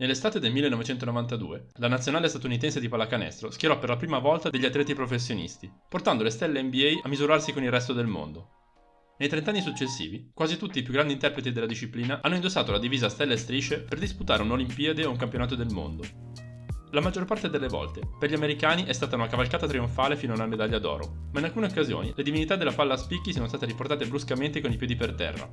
Nell'estate del 1992, la nazionale statunitense di pallacanestro schierò per la prima volta degli atleti professionisti, portando le stelle NBA a misurarsi con il resto del mondo. Nei trent'anni successivi, quasi tutti i più grandi interpreti della disciplina hanno indossato la divisa stelle e strisce per disputare un'Olimpiade o un campionato del mondo. La maggior parte delle volte, per gli americani è stata una cavalcata trionfale fino a una medaglia d'oro, ma in alcune occasioni le divinità della palla a spicchi sono state riportate bruscamente con i piedi per terra.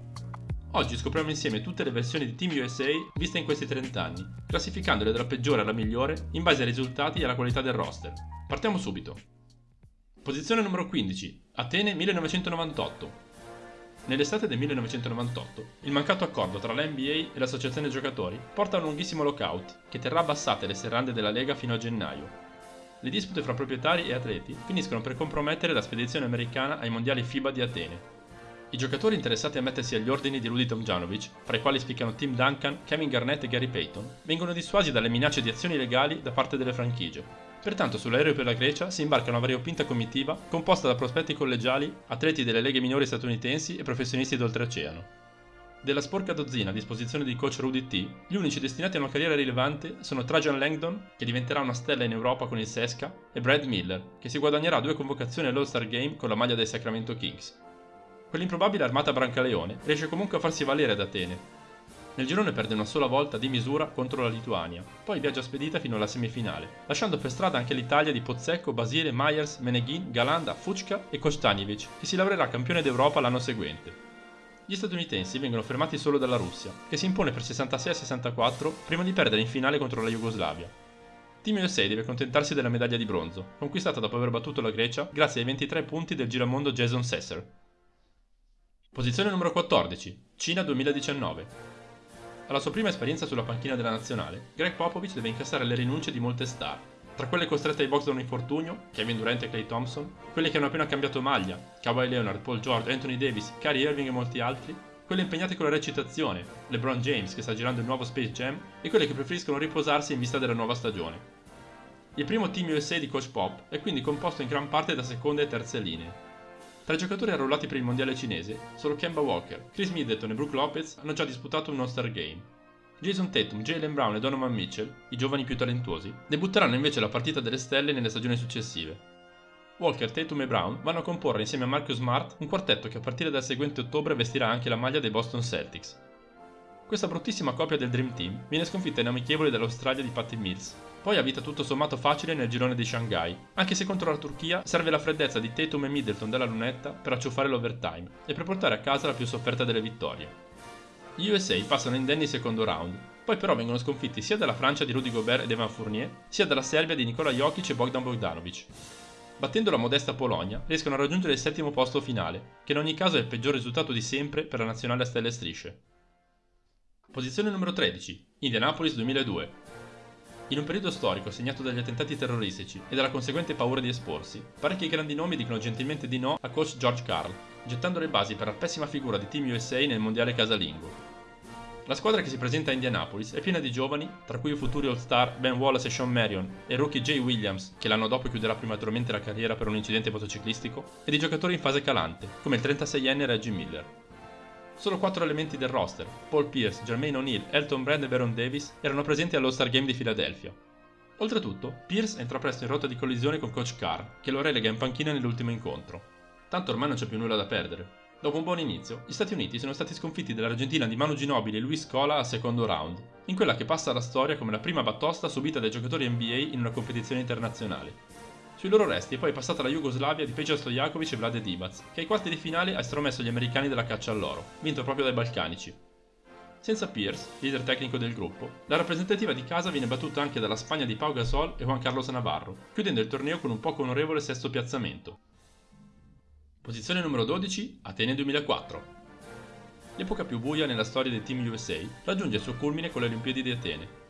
Oggi scopriamo insieme tutte le versioni di Team USA viste in questi 30 anni, classificandole dalla peggiore alla migliore in base ai risultati e alla qualità del roster. Partiamo subito. Posizione numero 15, Atene 1998. Nell'estate del 1998, il mancato accordo tra la NBA e l'associazione giocatori porta a un lunghissimo lockout che terrà abbassate le serrande della Lega fino a gennaio. Le dispute fra proprietari e atleti finiscono per compromettere la spedizione americana ai mondiali FIBA di Atene. I giocatori interessati a mettersi agli ordini di Rudy Tomjanovic, fra i quali spiccano Tim Duncan, Kevin Garnett e Gary Payton, vengono dissuasi dalle minacce di azioni legali da parte delle franchigie, Pertanto sull'aereo per la Grecia si imbarca una variopinta comitiva composta da prospetti collegiali, atleti delle leghe minori statunitensi e professionisti d'oltreoceano. Della sporca dozzina a disposizione di coach Rudy T, gli unici destinati a una carriera rilevante sono Trajan Langdon, che diventerà una stella in Europa con il Sesca, e Brad Miller, che si guadagnerà due convocazioni all'All-Star Game con la maglia dei Sacramento Kings. Quell'improbabile armata Brancaleone riesce comunque a farsi valere ad Atene, nel girone perde una sola volta di misura contro la Lituania, poi viaggia spedita fino alla semifinale, lasciando per strada anche l'Italia di Pozzecco, Basile, Myers, Meneghin, Galanda, Fucca e Kostaniewicz, che si laureerà campione d'Europa l'anno seguente. Gli statunitensi vengono fermati solo dalla Russia, che si impone per 66-64 prima di perdere in finale contro la Jugoslavia. Team USA deve accontentarsi della medaglia di bronzo, conquistata dopo aver battuto la Grecia grazie ai 23 punti del giramondo Jason Sesser. Posizione numero 14, Cina 2019. Alla sua prima esperienza sulla panchina della nazionale, Greg Popovich deve incassare le rinunce di molte star, tra quelle costrette ai box da un infortunio, Kevin Durant e Clay Thompson, quelle che hanno appena cambiato maglia, Kawhi Leonard, Paul George, Anthony Davis, Kyrie Irving e molti altri, quelle impegnate con la recitazione, LeBron James che sta girando il nuovo Space Jam e quelle che preferiscono riposarsi in vista della nuova stagione. Il primo team USA di Coach Pop è quindi composto in gran parte da seconde e terze linee, tra i giocatori arruolati per il mondiale cinese, solo Kemba Walker, Chris Middleton e Brooke Lopez hanno già disputato un All-Star Game. Jason Tatum, Jalen Brown e Donovan Mitchell, i giovani più talentuosi, debutteranno invece la partita delle stelle nelle stagioni successive. Walker, Tatum e Brown vanno a comporre insieme a Marcus Smart un quartetto che a partire dal seguente ottobre vestirà anche la maglia dei Boston Celtics. Questa bruttissima copia del Dream Team viene sconfitta in amichevole dall'Australia di Patty Mills, poi ha vita tutto sommato facile nel girone di Shanghai, anche se contro la Turchia serve la freddezza di Tatum e Middleton della lunetta per acciuffare l'overtime e per portare a casa la più sofferta delle vittorie. Gli USA passano indenni il secondo round, poi però vengono sconfitti sia dalla Francia di Rudy Gobert ed Evan Fournier, sia dalla Serbia di Nikola Jokic e Bogdan Bogdanovic. Battendo la modesta Polonia, riescono a raggiungere il settimo posto finale, che in ogni caso è il peggior risultato di sempre per la nazionale a stelle e strisce. Posizione numero 13, Indianapolis 2002. In un periodo storico segnato dagli attentati terroristici e dalla conseguente paura di esporsi, parecchi grandi nomi dicono gentilmente di no a coach George Carl, gettando le basi per la pessima figura di Team USA nel mondiale casalingo. La squadra che si presenta a Indianapolis è piena di giovani, tra cui i futuri All-Star Ben Wallace e Sean Marion e rookie Jay Williams, che l'anno dopo chiuderà prematuramente la carriera per un incidente motociclistico, e di giocatori in fase calante, come il 36enne Reggie Miller. Solo quattro elementi del roster, Paul Pierce, Jermaine O'Neal, Elton Brand e Baron Davis, erano presenti all'All-Star Game di Philadelphia. Oltretutto, Pierce entra presto in rotta di collisione con Coach Carr, che lo relega in panchina nell'ultimo incontro. Tanto ormai non c'è più nulla da perdere. Dopo un buon inizio, gli Stati Uniti sono stati sconfitti dall'Argentina di Manu Ginobili e Luis Scola al secondo round, in quella che passa alla storia come la prima battosta subita dai giocatori NBA in una competizione internazionale. Sui loro resti è poi passata la Jugoslavia di Peja Stojakovic e Vlade Divac, che ai quarti di finale ha estromesso gli americani della caccia all'oro, vinto proprio dai balcanici. Senza Pierce, leader tecnico del gruppo, la rappresentativa di casa viene battuta anche dalla Spagna di Pau Gasol e Juan Carlos Navarro, chiudendo il torneo con un poco onorevole sesto piazzamento. Posizione numero 12, Atene 2004. L'epoca più buia nella storia del Team USA raggiunge il suo culmine con le Olimpiadi di Atene,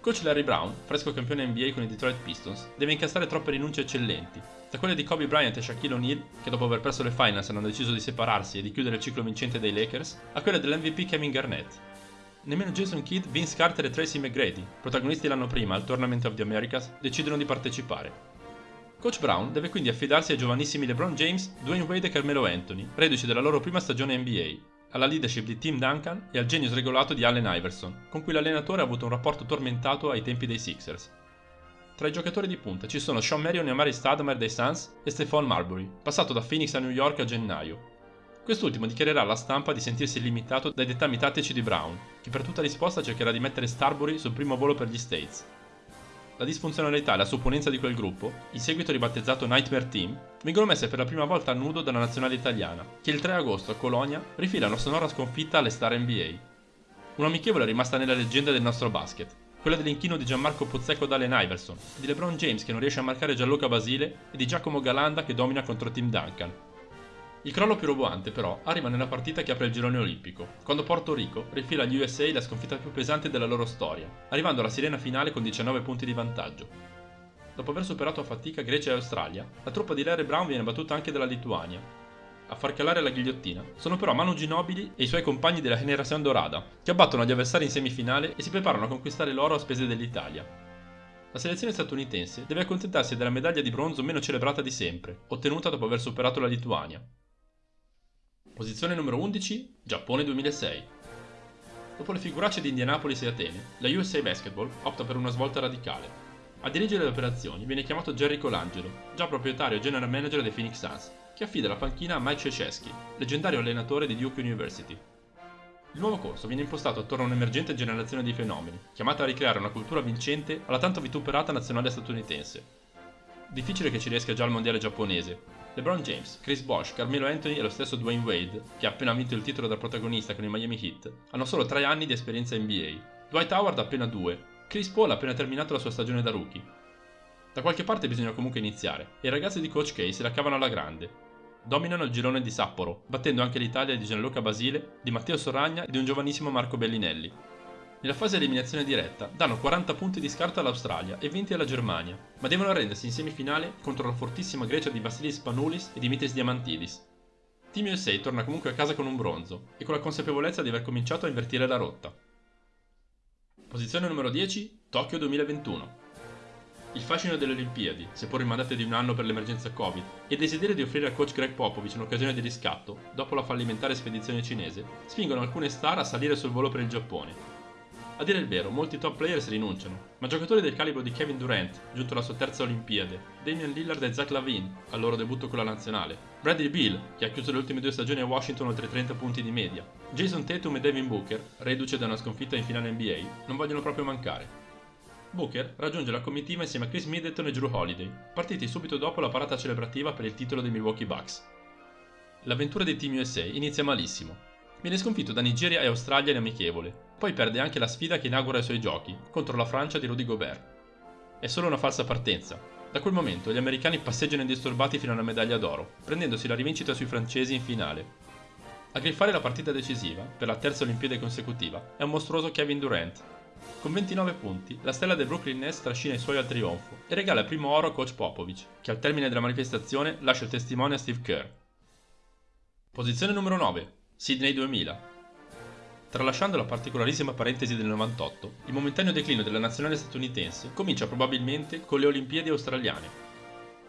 Coach Larry Brown, fresco campione NBA con i Detroit Pistons, deve incassare troppe rinunce eccellenti, da quelle di Kobe Bryant e Shaquille O'Neal, che dopo aver perso le finals hanno deciso di separarsi e di chiudere il ciclo vincente dei Lakers, a quelle dell'MVP Kevin Garnett. Nemmeno Jason Kidd, Vince Carter e Tracy McGrady, protagonisti l'anno prima al Tournament of the Americas, decidono di partecipare. Coach Brown deve quindi affidarsi ai giovanissimi LeBron James, Dwayne Wade e Carmelo Anthony, reduci della loro prima stagione NBA, alla leadership di Tim Duncan e al genio sregolato di Allen Iverson, con cui l'allenatore ha avuto un rapporto tormentato ai tempi dei Sixers. Tra i giocatori di punta ci sono Sean Marion e Amari Stadmer dei Suns e Stephon Marbury, passato da Phoenix a New York a gennaio. Quest'ultimo dichiarerà alla stampa di sentirsi limitato dai dettami tattici di Brown, che per tutta risposta cercherà di mettere Starbury sul primo volo per gli States. La disfunzionalità e la supponenza di quel gruppo, in seguito ribattezzato Nightmare Team, vengono messe per la prima volta a nudo dalla nazionale italiana, che il 3 agosto a Colonia rifila una sonora sconfitta alle star NBA. Un amichevole è rimasta nella leggenda del nostro basket, quella dell'inchino di Gianmarco Pozzecco ad Allen Iverson, di LeBron James che non riesce a marcare Gianluca Basile e di Giacomo Galanda che domina contro Team Duncan. Il crollo più roboante però arriva nella partita che apre il girone olimpico, quando Porto Rico rifila agli USA la sconfitta più pesante della loro storia, arrivando alla sirena finale con 19 punti di vantaggio. Dopo aver superato a fatica Grecia e Australia, la truppa di Larry Brown viene battuta anche dalla Lituania, a far calare la ghigliottina sono però Manu Ginobili e i suoi compagni della Generazione Dorada, che abbattono gli avversari in semifinale e si preparano a conquistare l'oro a spese dell'Italia. La selezione statunitense deve accontentarsi della medaglia di bronzo meno celebrata di sempre, ottenuta dopo aver superato la Lituania. Posizione numero 11, Giappone 2006. Dopo le figuracce di Indianapolis e Atene, la USA Basketball opta per una svolta radicale. A dirigere le operazioni viene chiamato Jerry Colangelo, già proprietario e general manager dei Phoenix Suns, che affida la panchina a Mike Krzyzewski, leggendario allenatore di Duke University. Il nuovo corso viene impostato attorno a un'emergente generazione di fenomeni, chiamata a ricreare una cultura vincente alla tanto vituperata nazionale statunitense. Difficile che ci riesca già al mondiale giapponese. LeBron James, Chris Bosh, Carmelo Anthony e lo stesso Dwayne Wade, che ha appena vinto il titolo da protagonista con i Miami Heat, hanno solo 3 anni di esperienza NBA. Dwight Howard appena 2, Chris Paul ha appena terminato la sua stagione da rookie. Da qualche parte bisogna comunque iniziare, e i ragazzi di Coach K se la cavano alla grande, dominano il girone di Sapporo, battendo anche l'Italia di Gianluca Basile, di Matteo Soragna e di un giovanissimo Marco Bellinelli. Nella fase eliminazione diretta danno 40 punti di scarto all'Australia e 20 alla Germania, ma devono arrendersi in semifinale contro la fortissima Grecia di Vasilis Panoulis e Dimitris Diamantidis. Team USA torna comunque a casa con un bronzo e con la consapevolezza di aver cominciato a invertire la rotta. Posizione numero 10, Tokyo 2021. Il fascino delle Olimpiadi, seppur rimandate di un anno per l'emergenza Covid, e il desiderio di offrire al coach Greg Popovich un'occasione di riscatto, dopo la fallimentare spedizione cinese, spingono alcune star a salire sul volo per il Giappone. A dire il vero, molti top players rinunciano, ma giocatori del calibro di Kevin Durant, giunto alla sua terza Olimpiade, Damian Lillard e Zach Lavin, al loro debutto con la nazionale, Bradley Beal, che ha chiuso le ultime due stagioni a Washington oltre 30 punti di media, Jason Tatum e Devin Booker, reduce da una sconfitta in finale NBA, non vogliono proprio mancare. Booker raggiunge la comitiva insieme a Chris Middleton e Drew Holiday, partiti subito dopo la parata celebrativa per il titolo dei Milwaukee Bucks. L'avventura dei Team USA inizia malissimo. Viene sconfitto da Nigeria e Australia in amichevole, poi perde anche la sfida che inaugura i suoi giochi, contro la Francia di Rudy Gobert. È solo una falsa partenza. Da quel momento gli americani passeggiano indisturbati fino alla medaglia d'oro, prendendosi la rivincita sui francesi in finale. A griffare la partita decisiva, per la terza Olimpiade consecutiva, è un mostruoso Kevin Durant, con 29 punti, la stella del Brooklyn Nets trascina i suoi al trionfo e regala il primo oro a coach Popovich, che al termine della manifestazione lascia il testimone a Steve Kerr. Posizione numero 9. Sydney 2000. Tralasciando la particolarissima parentesi del 98, il momentaneo declino della nazionale statunitense comincia probabilmente con le Olimpiadi australiane.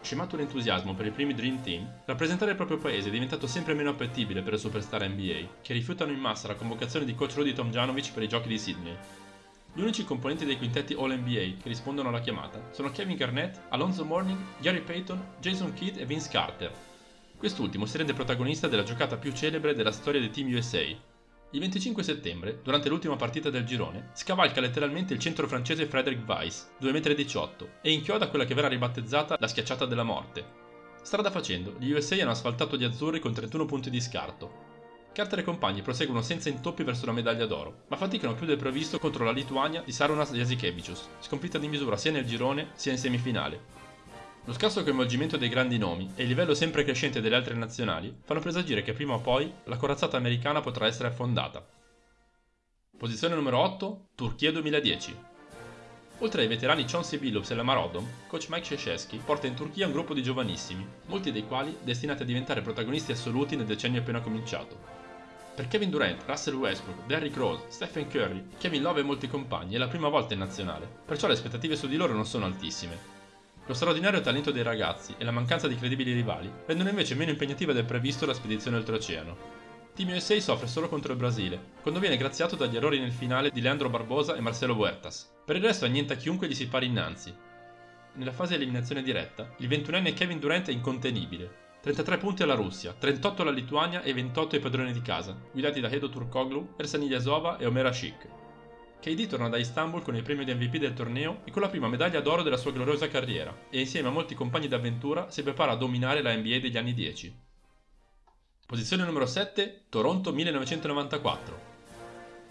Scemato l'entusiasmo per i primi Dream Team, rappresentare il proprio paese è diventato sempre meno appetibile per le superstar NBA, che rifiutano in massa la convocazione di coach Rudy Tomjanovic per i giochi di Sydney, gli unici componenti dei quintetti All-NBA che rispondono alla chiamata sono Kevin Garnett, Alonzo Mourning, Gary Payton, Jason Kidd e Vince Carter. Quest'ultimo si rende protagonista della giocata più celebre della storia dei Team USA. Il 25 settembre, durante l'ultima partita del girone, scavalca letteralmente il centro francese Frederick Weiss, 2,18 m, e inchioda quella che verrà ribattezzata la schiacciata della morte. Strada facendo, gli USA hanno asfaltato gli azzurri con 31 punti di scarto, Carter e compagni proseguono senza intoppi verso la medaglia d'oro, ma faticano più del previsto contro la Lituania di Sarunas Jasikevicius, sconfitta di misura sia nel girone sia in semifinale. Lo scarso coinvolgimento dei grandi nomi e il livello sempre crescente delle altre nazionali fanno presagire che prima o poi la corazzata americana potrà essere affondata. Posizione numero 8, Turchia 2010. Oltre ai veterani Chauncey Billups e Lamar Odom, coach Mike Krzyzewski porta in Turchia un gruppo di giovanissimi, molti dei quali destinati a diventare protagonisti assoluti nel decennio appena cominciato. Per Kevin Durant, Russell Westbrook, Derrick Rose, Stephen Curry, Kevin Love e molti compagni è la prima volta in nazionale, perciò le aspettative su di loro non sono altissime. Lo straordinario talento dei ragazzi e la mancanza di credibili rivali rendono invece meno impegnativa del previsto la spedizione oltreoceano. Team USA soffre solo contro il Brasile, quando viene graziato dagli errori nel finale di Leandro Barbosa e Marcelo Huertas. Per il resto annienta chiunque gli si pari innanzi. Nella fase di eliminazione diretta, il 21enne Kevin Durant è incontenibile. 33 punti alla Russia, 38 alla Lituania e 28 ai padroni di casa, guidati da Edo Turkoglu, Ersan Ilyasova e Omer Ashik. KD torna da Istanbul con il premio di MVP del torneo e con la prima medaglia d'oro della sua gloriosa carriera, e insieme a molti compagni d'avventura si prepara a dominare la NBA degli anni 10. Posizione numero 7, Toronto 1994.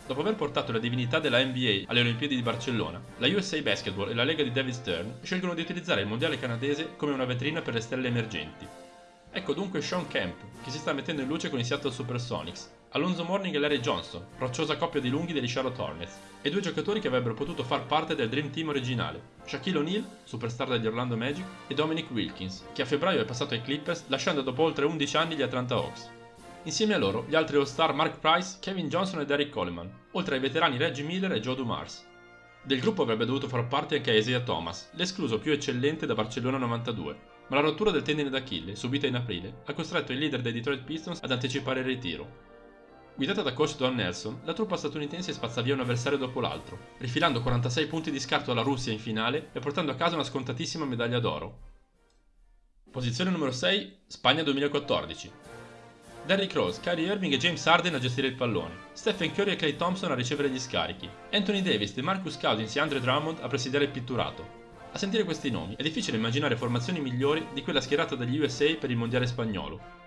Dopo aver portato la divinità della NBA alle Olimpiadi di Barcellona, la USA Basketball e la Lega di David Stern scelgono di utilizzare il mondiale canadese come una vetrina per le stelle emergenti. Ecco dunque Sean Kemp, che si sta mettendo in luce con i Seattle Supersonics, Alonso Morning e Larry Johnson, rocciosa coppia di lunghi degli Charlotte Hornets, e due giocatori che avrebbero potuto far parte del Dream Team originale, Shaquille O'Neal, superstar degli Orlando Magic, e Dominic Wilkins, che a febbraio è passato ai Clippers lasciando dopo oltre 11 anni gli Atlanta Hawks. Insieme a loro gli altri All-Star Mark Price, Kevin Johnson e Derek Coleman, oltre ai veterani Reggie Miller e Joe Dumars. Del gruppo avrebbe dovuto far parte anche Isaiah Thomas, l'escluso più eccellente da Barcellona 92, ma la rottura del tendine d'Achille, subita in aprile, ha costretto il leader dei Detroit Pistons ad anticipare il ritiro, Guidata da coach Don Nelson, la truppa statunitense spazza via un avversario dopo l'altro, rifilando 46 punti di scarto alla Russia in finale e portando a casa una scontatissima medaglia d'oro. Posizione numero 6, Spagna 2014. Derrick Rose, Kyrie Irving e James Harden a gestire il pallone, Stephen Curry e Clay Thompson a ricevere gli scarichi, Anthony Davis, DeMarcus Cousins e Andre Drummond a presidiare il pitturato. A sentire questi nomi è difficile immaginare formazioni migliori di quella schierata dagli USA per il mondiale spagnolo,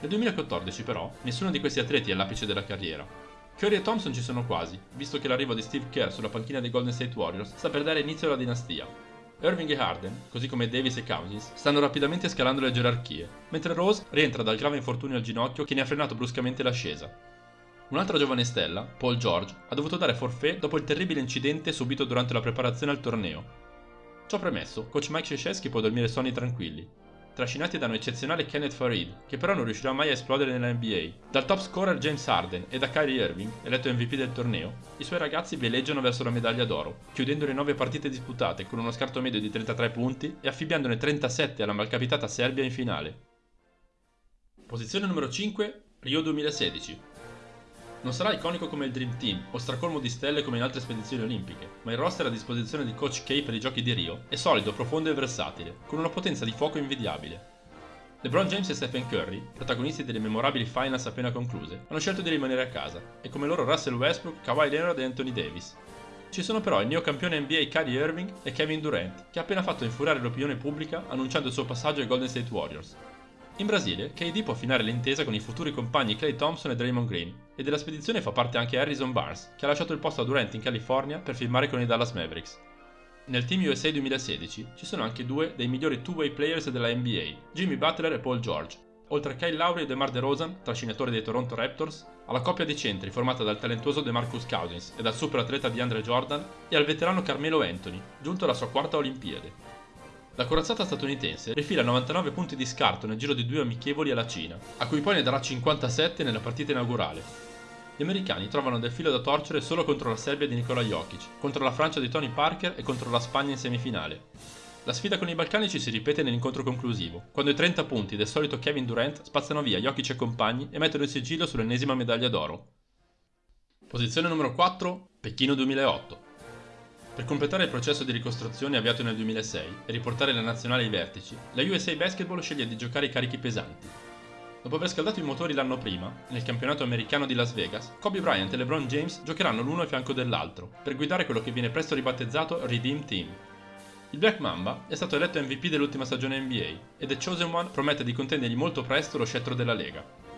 nel 2014 però, nessuno di questi atleti è all'apice della carriera. Curry e Thompson ci sono quasi, visto che l'arrivo di Steve Kerr sulla panchina dei Golden State Warriors sta per dare inizio alla dinastia. Irving e Harden, così come Davis e Cousins, stanno rapidamente scalando le gerarchie, mentre Rose rientra dal grave infortunio al ginocchio che ne ha frenato bruscamente l'ascesa. Un'altra giovane stella, Paul George, ha dovuto dare forfait dopo il terribile incidente subito durante la preparazione al torneo. Ciò premesso, coach Mike Krzyzewski può dormire sonni tranquilli, trascinati da un eccezionale Kenneth Farid, che però non riuscirà mai a esplodere nella NBA. Dal top scorer James Harden e da Kyrie Irving, eletto MVP del torneo, i suoi ragazzi veleggiano verso la medaglia d'oro, chiudendo le 9 partite disputate con uno scarto medio di 33 punti e affibbiandone 37 alla malcapitata Serbia in finale. Posizione numero 5, Rio 2016. Non sarà iconico come il Dream Team o stracolmo di stelle come in altre spedizioni olimpiche, ma il roster a disposizione di Coach K per i giochi di Rio è solido, profondo e versatile, con una potenza di fuoco invidiabile. LeBron James e Stephen Curry, protagonisti delle memorabili finals appena concluse, hanno scelto di rimanere a casa, e come loro Russell Westbrook, Kawhi Leonard e Anthony Davis. Ci sono però il neocampione NBA Kyrie Irving e Kevin Durant, che ha appena fatto infuriare l'opinione pubblica annunciando il suo passaggio ai Golden State Warriors, in Brasile, KD può affinare l'intesa con i futuri compagni Clay Thompson e Draymond Green, e della spedizione fa parte anche Harrison Barnes, che ha lasciato il posto a Durant in California per firmare con i Dallas Mavericks. Nel Team USA 2016 ci sono anche due dei migliori two-way players della NBA, Jimmy Butler e Paul George, oltre a Kyle Lowry e DeMar DeRozan, trascinatore dei Toronto Raptors, alla coppia di centri formata dal talentuoso DeMarcus Cousins e dal super atleta di Andre Jordan, e al veterano Carmelo Anthony, giunto alla sua quarta Olimpiade. La corazzata statunitense rifila 99 punti di scarto nel giro di due amichevoli alla Cina, a cui poi ne darà 57 nella partita inaugurale. Gli americani trovano del filo da torcere solo contro la Serbia di Nikola Jokic, contro la Francia di Tony Parker e contro la Spagna in semifinale. La sfida con i balcanici si ripete nell'incontro conclusivo, quando i 30 punti del solito Kevin Durant spazzano via Jokic e compagni e mettono il sigillo sull'ennesima medaglia d'oro. Posizione numero 4, Pechino 2008. Per completare il processo di ricostruzione avviato nel 2006 e riportare la nazionale ai vertici, la USA Basketball sceglie di giocare i carichi pesanti. Dopo aver scaldato i motori l'anno prima, nel campionato americano di Las Vegas, Kobe Bryant e LeBron James giocheranno l'uno a fianco dell'altro, per guidare quello che viene presto ribattezzato Redeem Team. Il Black Mamba è stato eletto MVP dell'ultima stagione NBA e The Chosen One promette di contendergli molto presto lo scettro della Lega.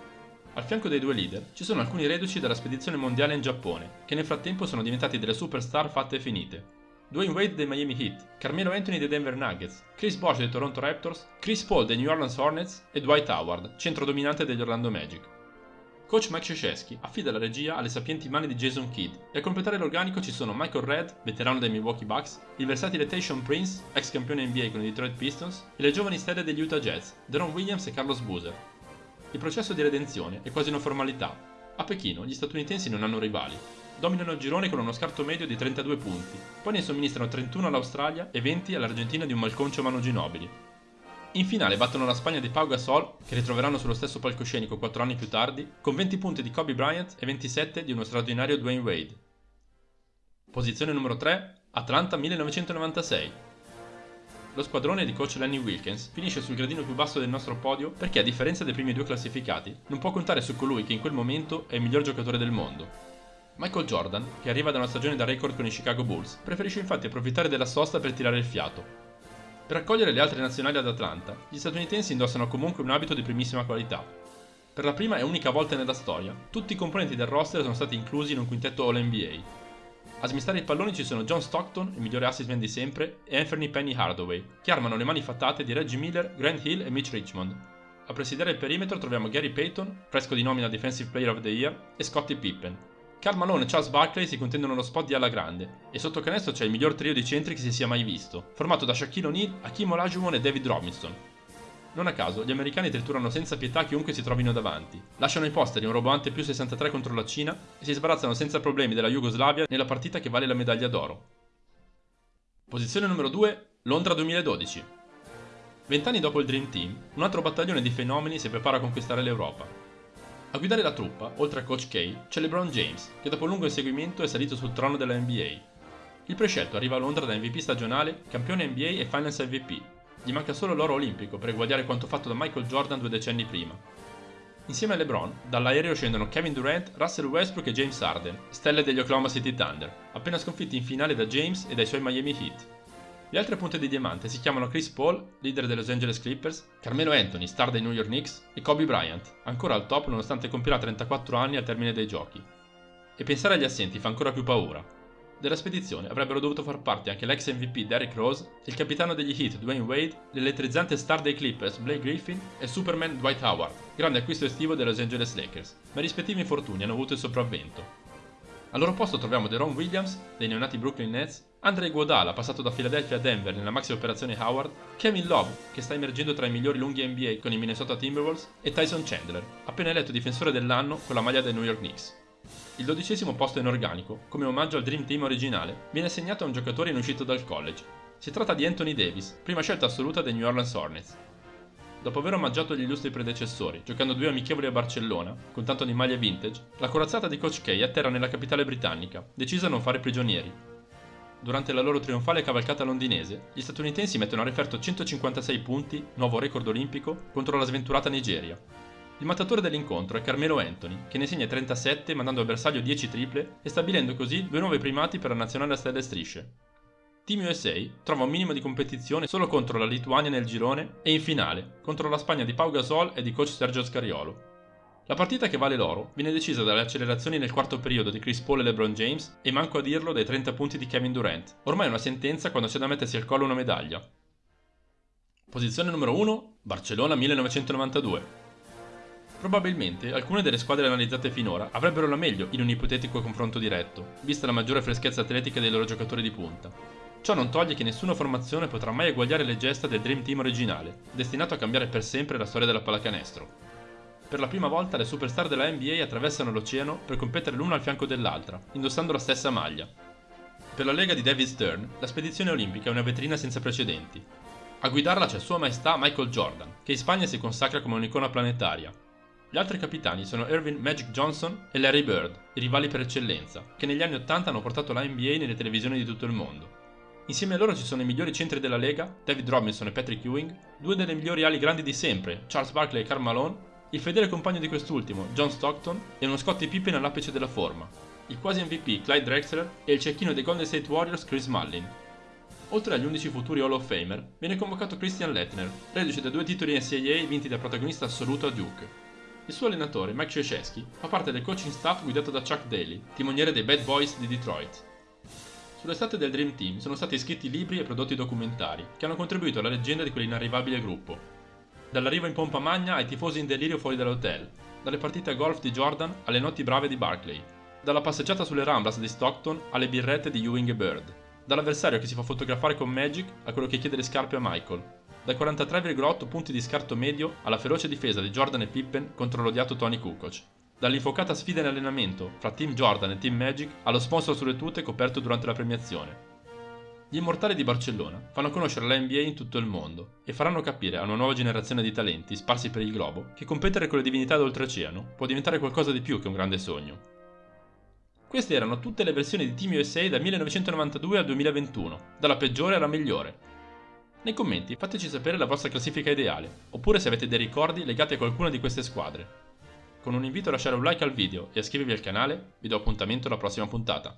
Al fianco dei due leader ci sono alcuni reduci della spedizione mondiale in Giappone, che nel frattempo sono diventati delle superstar fatte e finite. Dwayne Wade dei Miami Heat, Carmelo Anthony dei Denver Nuggets, Chris Bosh dei Toronto Raptors, Chris Paul dei New Orleans Hornets e Dwight Howard, centro dominante degli Orlando Magic. Coach Mike Krzyzewski affida la regia alle sapienti mani di Jason Kidd e a completare l'organico ci sono Michael Redd, veterano dei Milwaukee Bucks, il versatile Tayshaun Prince, ex campione NBA con i Detroit Pistons, e le giovani stelle degli Utah Jazz, Deron Williams e Carlos Boozer, il processo di redenzione è quasi una formalità. A Pechino gli statunitensi non hanno rivali. Dominano il girone con uno scarto medio di 32 punti, poi ne somministrano 31 all'Australia e 20 all'Argentina di un malconcio Mano Ginobili. In finale battono la Spagna di Pau Gasol, che ritroveranno sullo stesso palcoscenico 4 anni più tardi, con 20 punti di Kobe Bryant e 27 di uno straordinario Dwayne Wade. Posizione numero 3, Atlanta 1996. Lo squadrone di coach Lenny Wilkins finisce sul gradino più basso del nostro podio perché a differenza dei primi due classificati non può contare su colui che in quel momento è il miglior giocatore del mondo. Michael Jordan, che arriva da una stagione da record con i Chicago Bulls, preferisce infatti approfittare della sosta per tirare il fiato. Per accogliere le altre nazionali ad Atlanta, gli statunitensi indossano comunque un abito di primissima qualità. Per la prima e unica volta nella storia, tutti i componenti del roster sono stati inclusi in un quintetto All-NBA, a smistare i palloni ci sono John Stockton, il migliore assist man di sempre, e Anthony Penny Hardaway, che armano le mani fattate di Reggie Miller, Grant Hill e Mitch Richmond. A presidiare il perimetro troviamo Gary Payton, fresco di nomina Defensive Player of the Year, e Scottie Pippen. Karl Malone e Charles Barkley si contendono lo spot di alla grande, e sotto canestro c'è il miglior trio di centri che si sia mai visto, formato da Shaquille O'Neal, Hakim Olajuwon e David Robinson, non a caso, gli americani triturano senza pietà chiunque si trovino davanti, lasciano i posteri un roboante più 63 contro la Cina e si sbarazzano senza problemi della Jugoslavia nella partita che vale la medaglia d'oro. Posizione numero 2, Londra 2012. Vent'anni dopo il Dream Team, un altro battaglione di fenomeni si prepara a conquistare l'Europa. A guidare la truppa, oltre a Coach K, c'è LeBron James, che dopo un lungo inseguimento è salito sul trono della NBA. Il prescelto arriva a Londra da MVP stagionale, campione NBA e Finance MVP, gli manca solo l'oro olimpico per eguagliare quanto fatto da Michael Jordan due decenni prima. Insieme a LeBron, dall'aereo scendono Kevin Durant, Russell Westbrook e James Harden, stelle degli Oklahoma City Thunder, appena sconfitti in finale da James e dai suoi Miami Heat. Le altre punte di diamante si chiamano Chris Paul, leader dei Los Angeles Clippers, Carmelo Anthony, star dei New York Knicks, e Kobe Bryant, ancora al top nonostante compirà 34 anni al termine dei giochi. E pensare agli assenti fa ancora più paura, della spedizione avrebbero dovuto far parte anche l'ex MVP Derrick Rose, il capitano degli Heat Dwayne Wade, l'elettrizzante star dei Clippers Blake Griffin e Superman Dwight Howard, grande acquisto estivo dei Los Angeles Lakers, ma i rispettivi infortuni hanno avuto il sopravvento. Al loro posto troviamo Deron Williams, dei neonati Brooklyn Nets, Andre Iguodala, passato da Philadelphia a Denver nella maxi operazione Howard, Kevin Love, che sta emergendo tra i migliori lunghi NBA con i Minnesota Timberwolves, e Tyson Chandler, appena eletto difensore dell'anno con la maglia dei New York Knicks. Il dodicesimo posto in organico, come omaggio al Dream Team originale, viene assegnato a un giocatore in uscita dal college. Si tratta di Anthony Davis, prima scelta assoluta dei New Orleans Hornets. Dopo aver omaggiato gli illustri predecessori, giocando due amichevoli a Barcellona, con tanto di maglie vintage, la corazzata di Coach K atterra nella capitale britannica, decisa a non fare prigionieri. Durante la loro trionfale cavalcata londinese, gli statunitensi mettono a referto 156 punti, nuovo record olimpico, contro la sventurata Nigeria, il mattatore dell'incontro è Carmelo Anthony, che ne segna 37 mandando a bersaglio 10 triple e stabilendo così due nuovi primati per la nazionale a stelle strisce. Team USA trova un minimo di competizione solo contro la Lituania nel girone e in finale contro la Spagna di Pau Gasol e di coach Sergio Scariolo. La partita che vale l'oro viene decisa dalle accelerazioni nel quarto periodo di Chris Paul e LeBron James e manco a dirlo dai 30 punti di Kevin Durant, ormai una sentenza quando c'è da mettersi al collo una medaglia. Posizione numero 1, Barcellona 1992. Probabilmente alcune delle squadre analizzate finora avrebbero la meglio in un ipotetico confronto diretto, vista la maggiore freschezza atletica dei loro giocatori di punta. Ciò non toglie che nessuna formazione potrà mai eguagliare le gesta del Dream Team originale, destinato a cambiare per sempre la storia della pallacanestro. Per la prima volta le superstar della NBA attraversano l'oceano per competere l'una al fianco dell'altra, indossando la stessa maglia. Per la lega di David Stern, la spedizione olimpica è una vetrina senza precedenti. A guidarla c'è Sua Maestà Michael Jordan, che in Spagna si consacra come un'icona planetaria, gli altri capitani sono Irvin Magic Johnson e Larry Bird, i rivali per eccellenza, che negli anni 80 hanno portato la NBA nelle televisioni di tutto il mondo. Insieme a loro ci sono i migliori centri della Lega, David Robinson e Patrick Ewing, due delle migliori ali grandi di sempre, Charles Barkley e Karl Malone, il fedele compagno di quest'ultimo, John Stockton, e uno Scottie Pippen all'apice della forma, il quasi MVP Clyde Drexler e il cecchino dei Golden State Warriors Chris Mullin. Oltre agli 11 futuri Hall of Famer, viene convocato Christian Lettner, reduce da due titoli NCAA vinti da protagonista assoluto a Duke. Il suo allenatore, Mike Krzyzewski, fa parte del coaching staff guidato da Chuck Daly, timoniere dei Bad Boys di Detroit. Sull'estate del Dream Team sono stati scritti libri e prodotti documentari che hanno contribuito alla leggenda di quell'inarrivabile gruppo. Dall'arrivo in pompa magna ai tifosi in delirio fuori dall'hotel, dalle partite a golf di Jordan alle notti brave di Barclay, dalla passeggiata sulle Ramblas di Stockton alle birrette di Ewing e Bird, dall'avversario che si fa fotografare con Magic a quello che chiede le scarpe a Michael, dai 43,8 punti di scarto medio alla feroce difesa di Jordan e Pippen contro l'odiato Tony Kukoc. Dall'infocata sfida in allenamento fra Team Jordan e Team Magic allo sponsor sulle tute coperto durante la premiazione. Gli immortali di Barcellona fanno conoscere la NBA in tutto il mondo e faranno capire a una nuova generazione di talenti sparsi per il globo che competere con le divinità d'oltreoceano può diventare qualcosa di più che un grande sogno. Queste erano tutte le versioni di Team USA dal 1992 al 2021, dalla peggiore alla migliore. Nei commenti fateci sapere la vostra classifica ideale, oppure se avete dei ricordi legati a qualcuna di queste squadre. Con un invito a lasciare un like al video e iscrivervi al canale, vi do appuntamento alla prossima puntata.